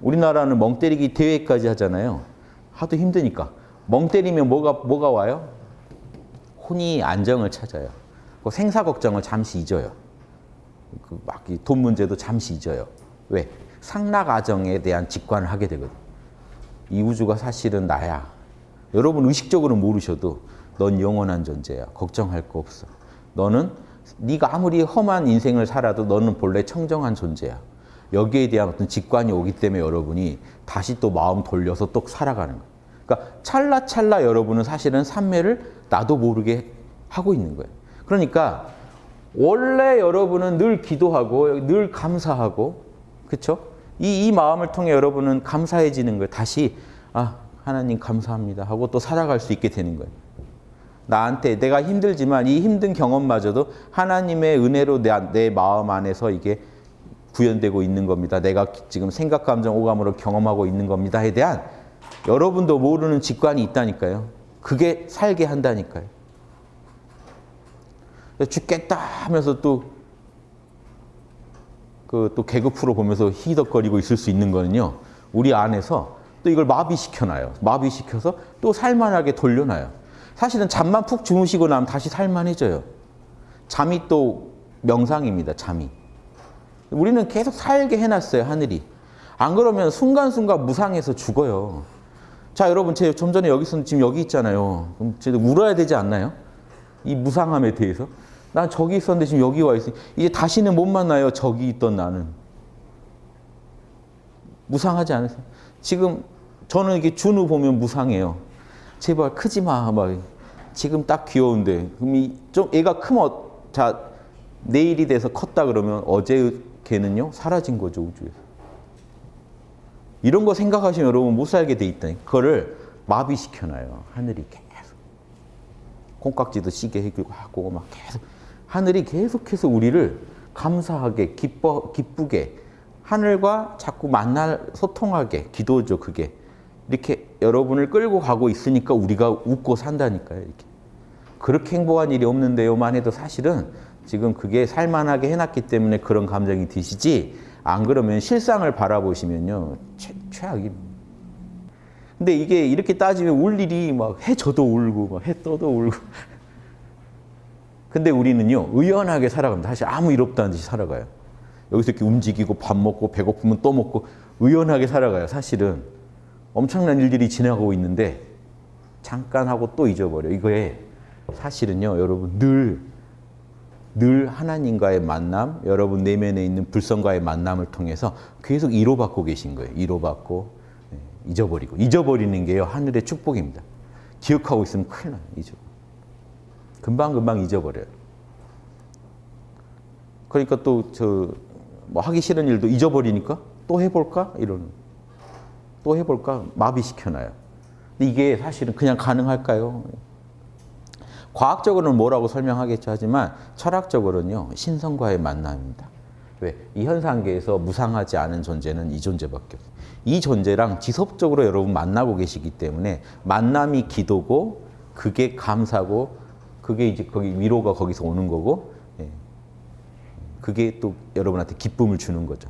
우리나라는 멍 때리기 대회까지 하잖아요. 하도 힘드니까. 멍 때리면 뭐가, 뭐가 와요? 혼이 안정을 찾아요. 그 생사 걱정을 잠시 잊어요. 그 막 돈 문제도 잠시 잊어요. 왜? 상락아정에 대한 직관을 하게 되거든. 이 우주가 사실은 나야. 여러분 의식적으로 모르셔도 넌 영원한 존재야. 걱정할 거 없어. 너는 네가 아무리 험한 인생을 살아도 너는 본래 청정한 존재야. 여기에 대한 어떤 직관이 오기 때문에 여러분이 다시 또 마음 돌려서 또 살아가는 거예요. 그러니까 찰나찰나 여러분은 사실은 삼매를 나도 모르게 하고 있는 거예요. 그러니까 원래 여러분은 늘 기도하고 늘 감사하고 그렇죠? 이, 이 마음을 통해 여러분은 감사해지는 거예요. 다시 아 하나님 감사합니다 하고 또 살아갈 수 있게 되는 거예요. 나한테 내가 힘들지만 이 힘든 경험마저도 하나님의 은혜로 내, 내 마음 안에서 이게 구현되고 있는 겁니다. 내가 지금 생각, 감정, 오감으로 경험하고 있는 겁니다에 대한 여러분도 모르는 직관이 있다니까요. 그게 살게 한다니까요. 죽겠다 하면서 또 그또 개그 프로 보면서 희덕거리고 있을 수 있는 거는요. 우리 안에서 또 이걸 마비시켜놔요. 마비시켜서 또 살만하게 돌려놔요. 사실은 잠만 푹 주무시고 나면 다시 살만해져요. 잠이 또 명상입니다. 잠이. 우리는 계속 살게 해놨어요. 하늘이. 안 그러면 순간순간 무상해서 죽어요. 자 여러분 제 좀 전에 여기 있었는데 지금 여기 있잖아요. 그럼 제 울어야 되지 않나요? 이 무상함에 대해서. 난 저기 있었는데 지금 여기 와 있으니 이제 다시는 못 만나요. 저기 있던 나는. 무상하지 않으세요? 지금 저는 이게 준우 보면 무상해요. 제발 크지 마. 막 지금 딱 귀여운데 그럼 이 좀 애가 크면 자 내일이 돼서 컸다 그러면 어제 걔는요 사라진 거죠 우주에서. 이런 거 생각하시면 여러분 못 살게 돼 있다니. 그거를 마비시켜놔요. 하늘이 계속. 콩깍지도 시게 해주고 하고 막 계속 하늘이 계속해서 우리를 감사하게 기뻐 기쁘게 하늘과 자꾸 만날 소통하게 기도죠 그게 이렇게 여러분을 끌고 가고 있으니까 우리가 웃고 산다니까요 이렇게 그렇게 행복한 일이 없는데요만 해도 사실은 지금 그게 살만하게 해놨기 때문에 그런 감정이 드시지 안 그러면 실상을 바라보시면요 최, 최악입니다. 근데 이게 이렇게 따지면 울 일이 막 해 져도 울고 막 해 떠도 울고 근데 우리는요 의연하게 살아갑니다. 사실 아무 일 없다는 듯이 살아가요. 여기서 이렇게 움직이고 밥 먹고 배고프면 또 먹고 의연하게 살아가요. 사실은 엄청난 일들이 지나가고 있는데 잠깐 하고 또 잊어버려. 이거에 사실은요 여러분 늘 늘 하나님과의 만남, 여러분 내면에 있는 불성과의 만남을 통해서 계속 이로받고 계신 거예요. 이로받고 네, 잊어버리고 잊어버리는 게요 하늘의 축복입니다. 기억하고 있으면 큰일 나요. 잊어. 금방금방 잊어버려요. 그러니까 또 저 뭐 하기 싫은 일도 잊어버리니까 또 해볼까 이런 또 해볼까 마비시켜놔요. 이게 사실은 그냥 가능할까요? 과학적으로는 뭐라고 설명하겠죠 하지만 철학적으로는요 신성과의 만남입니다. 왜? 이 현상계에서 무상하지 않은 존재는 이 존재밖에 없어요. 이 존재랑 지속적으로 여러분 만나고 계시기 때문에 만남이 기도고 그게 감사고 그게 이제 거기 위로가 거기서 오는 거고 예. 그게 또 여러분한테 기쁨을 주는 거죠.